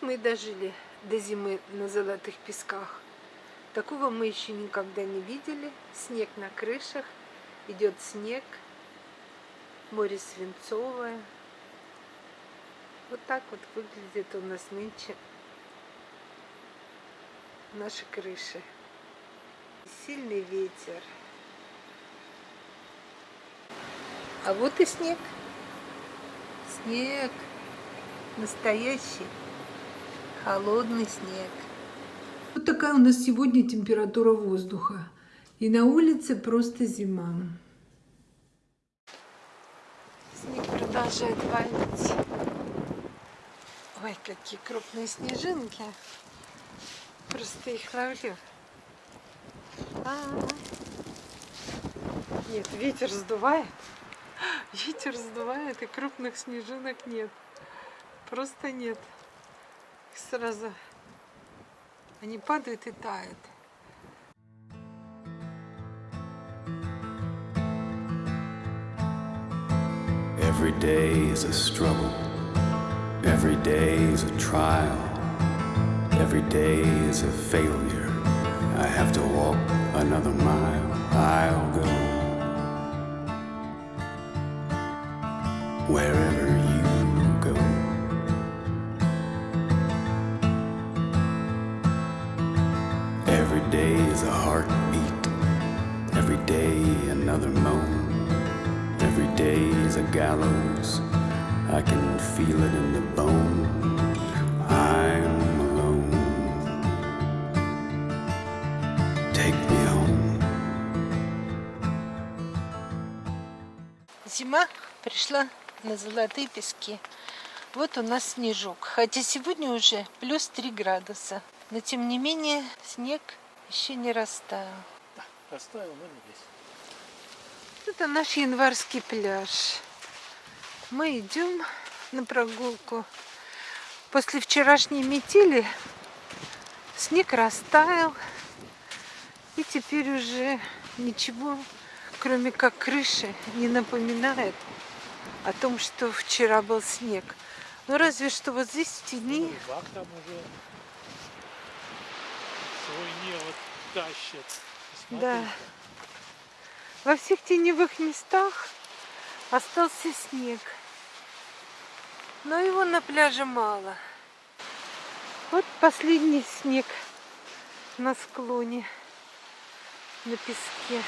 мы дожили до зимы на Золотых Песках. Такого мы еще никогда не видели. Снег на крышах, идет снег, море свинцовое. Вот так вот выглядит у нас нынче наши крыши. Сильный ветер. А вот и снег. Снег. Настоящий. Холодный снег. Вот такая у нас сегодня температура воздуха. И на улице просто зима. Снег продолжает валить. Ой, какие крупные снежинки. Просто их ловлю. А -а -а. Нет, ветер сдувает. Ветер сдувает, и крупных снежинок нет. Просто нет. Их сразу они падают и тают. Every day is a struggle. Every day is a trial. Every day is a failure. I have to walk another mile. I'll go wherever gallows. I can feel it in the bone. I'm alone. Take me home. Зима пришла на золотые пески. Вот у нас снежок. Хотя сегодня уже плюс 3 градуса. Но тем не менее снег еще не растаял. Оставил, но не весь. Это наш январский пляж. Мы идем на прогулку. После вчерашней метели снег растаял. И теперь уже ничего, кроме как крыши, не напоминает о том, что вчера был снег. Ну разве что вот здесь в тени Рыбак там уже свой невод тащит. Да. Во всех теневых местах остался снег. Но его на пляже мало. Вот последний снег на склоне, на песке.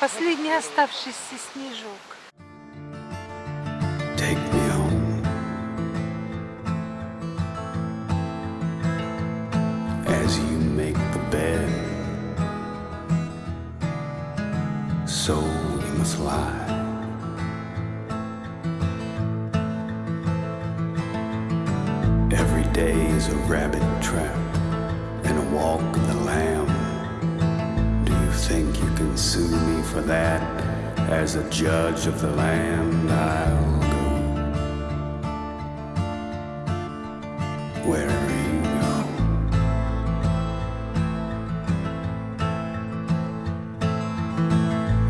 Последний оставшийся снежок. Rabbit trap and a walk of the lamb. Do you think you can sue me for that? As a judge of the land, I'll go wherever you go.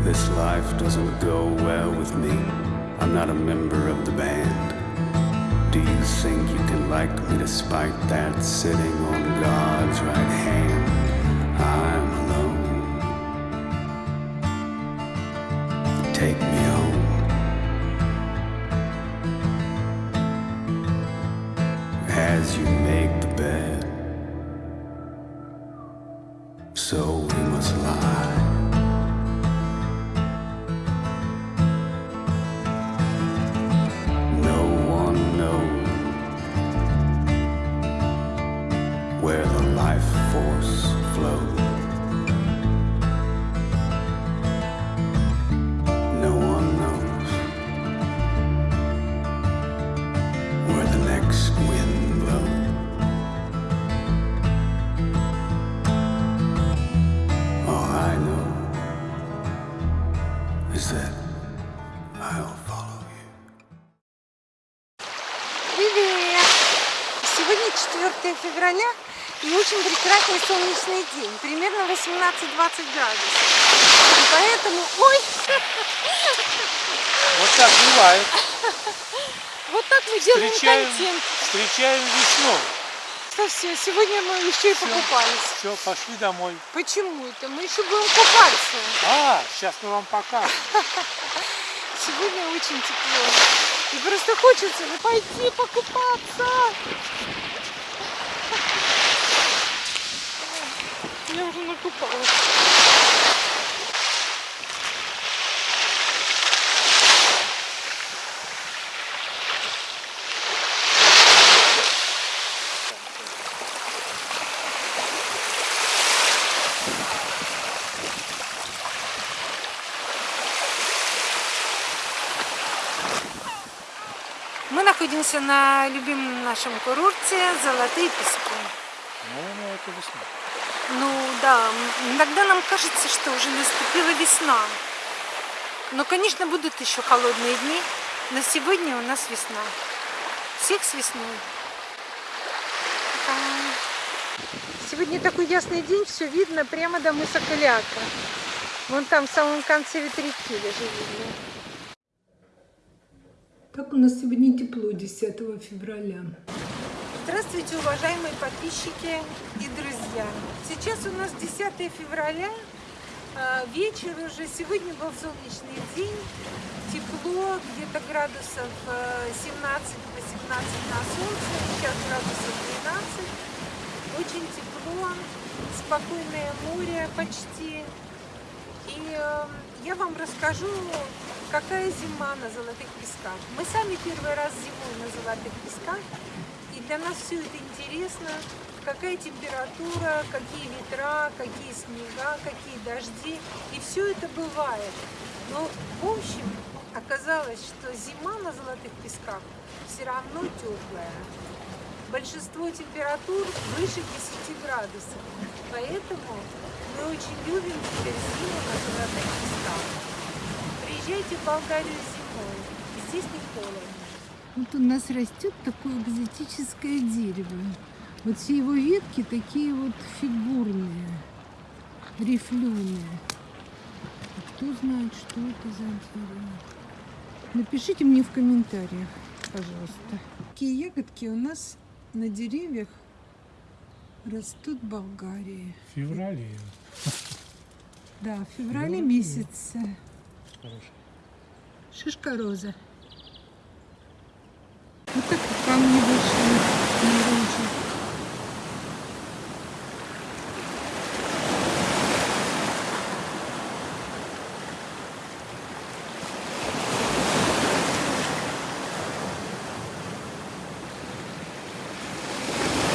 This life doesn't go well with me. I'm not a member of the band. Do you think you can like me despite that sitting on God's right hand? I'm alone. Take me home. As you that I'll follow you. Привет! Сегодня 4 февраля и очень прекрасный солнечный день. Примерно 18-20 градусов. И поэтому... Ой! Вот так бывает. Вот так мы делаем Встречаем, контент. встречаем весну. Что все, сегодня мы еще и покупались. Все, пошли домой. Почему это? Мы еще будем купаться. А, сейчас мы вам покажем. Сегодня очень тепло. И просто хочется ну, пойти покупаться. Я уже накупалась. Мы находимся на любимом нашем курорте Золотые Пески. Ну, ну, это весна. Ну да, иногда нам кажется, что уже наступила весна. Но, конечно, будут еще холодные дни, но сегодня у нас весна. Всех с весной. Сегодня такой ясный день, все видно прямо до мыса Каляка. Вон там, в самом конце ветряки даже видно. Как у нас сегодня тепло 10 февраля. Здравствуйте, уважаемые подписчики и друзья! Сейчас у нас 10 февраля, а, вечер уже. Сегодня был солнечный день, тепло, где-то градусов э, 17-18 на солнце, сейчас градусов 12. Очень тепло, спокойное море почти. И э, я вам расскажу, какая зима на Золотых Песках. Мы сами первый раз зимой на Золотых Песках, и для нас все это интересно. Какая температура, какие ветра, какие снега, какие дожди. И все это бывает. Но в общем оказалось, что зима на Золотых Песках все равно теплая. Большинство температур выше 10 градусов. Поэтому мы очень любим теперь зиму на Золотых Песках. Приезжайте в Болгарию зимой. Здесь не холодно. Вот у нас растет такое экзотическое дерево. Вот все его ветки такие вот фигурные, рифленые. Кто знает, что это за дерево? Напишите мне в комментариях, пожалуйста. Какие ягодки у нас на деревьях растут в Болгарии. В феврале. Да, в феврале Феврале. месяце. Хорошо. Шишка роза. Вот так вот камни вышли наружу.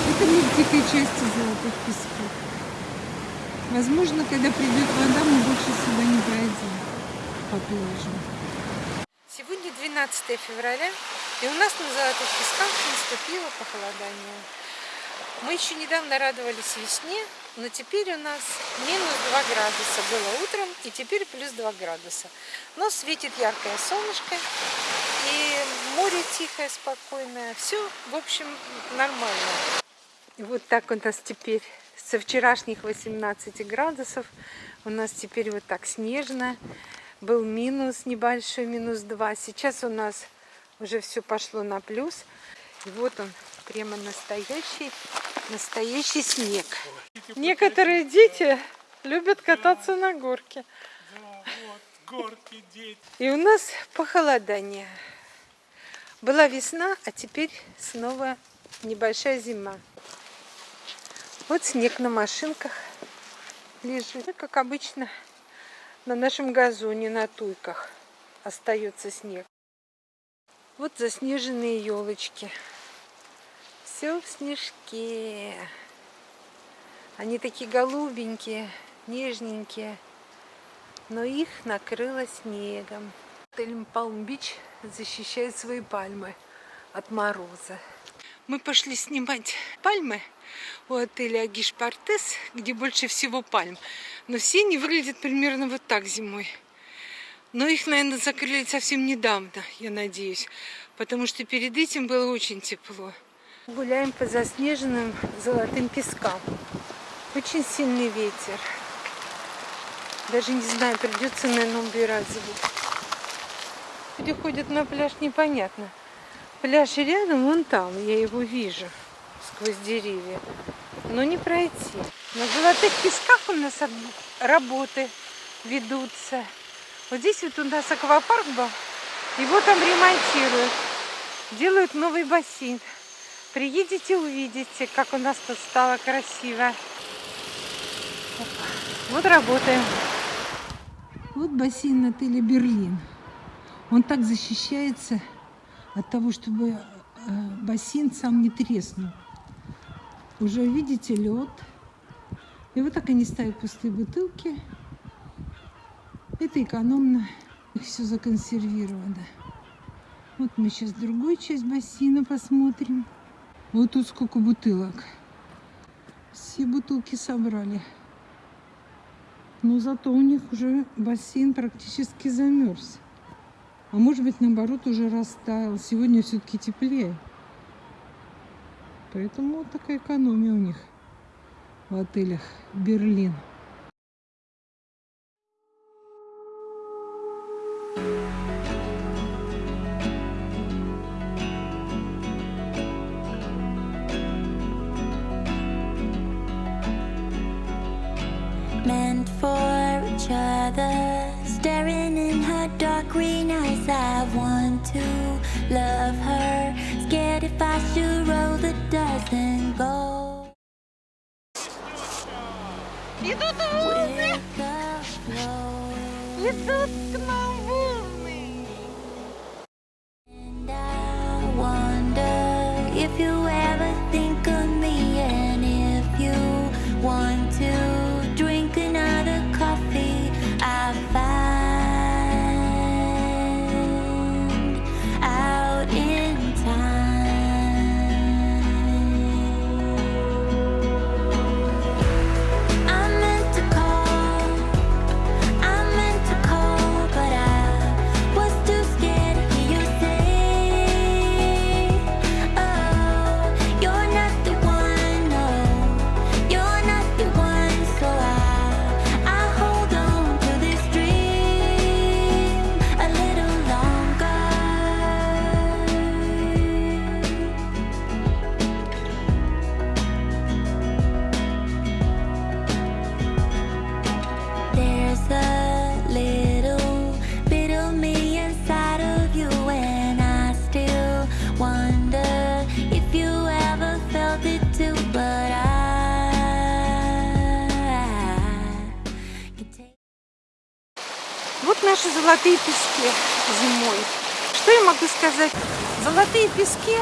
Это мы в дикой части золотых песков. Возможно, когда придет вода, мы больше сюда не пройдем по пляжу. Сегодня 12 февраля, и у нас на Золотых Песках наступило похолодание. Мы еще недавно радовались весне, но теперь у нас минус 2 градуса было утром, и теперь плюс 2 градуса. Но светит яркое солнышко, и море тихое, спокойное. Все, в общем, нормально. Вот так у нас теперь со вчерашних 18 градусов у нас теперь вот так снежно. Был минус небольшой, минус 2. Сейчас у нас уже все пошло на плюс. И вот он, прямо настоящий, настоящий снег. Некоторые дети любят кататься на горке. И у нас похолодание. Была весна, а теперь снова небольшая зима. Вот снег на машинках лежит. Как обычно, на нашем газоне, на туйках остается снег. Вот заснеженные елочки. Все в снежке. Они такие голубенькие, нежненькие, но их накрыло снегом. Отель Палм-Бич защищает свои пальмы от мороза. Мы пошли снимать пальмы у отеля Агиш Партес, где больше всего пальм. Но все они выглядят примерно вот так зимой. Но их, наверное, закрыли совсем недавно, я надеюсь, потому что перед этим было очень тепло. Гуляем по заснеженным золотым пескам. Очень сильный ветер. Даже не знаю, придется, наверное, убирать звук. Люди ходят на пляж, непонятно. Пляж рядом, вон там, я его вижу. сквозь деревья. Но не пройти. На золотых песках у нас работы ведутся. Вот здесь вот у нас аквапарк был. Его там ремонтируют. Делают новый бассейн. Приедете, увидите, как у нас тут стало красиво. Вот работаем. Вот бассейн отеля «Берлин». Он так защищается от того, чтобы э, бассейн сам не треснул. Уже видите лед. И вот так они ставят пустые бутылки. Это экономно. Их все законсервировано. Вот мы сейчас другую часть бассейна посмотрим. Вот тут сколько бутылок. Все бутылки собрали. Но зато у них уже бассейн практически замерз. А может быть, наоборот, уже растаял. Сегодня все-таки теплее. Поэтому вот такая экономия у них в отелях Берлин. Jesus наши золотые пески зимой. Что я могу сказать? Золотые пески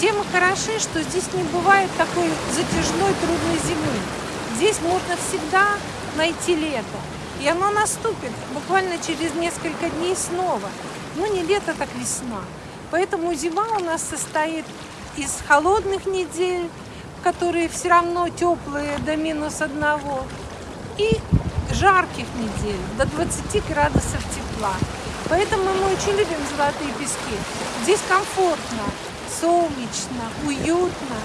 тем и хороши, что здесь не бывает такой затяжной, трудной зимы. Здесь можно всегда найти лето. И оно наступит буквально через несколько дней снова. Ну, не лето, так весна. Поэтому зима у нас состоит из холодных недель, которые все равно теплые до минус одного, и жарких недель до 20 градусов тепла. Поэтому мы очень любим золотые пески. Здесь комфортно, солнечно, уютно,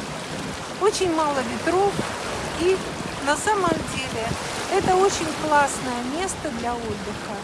очень мало ветров и на самом деле это очень классное место для отдыха.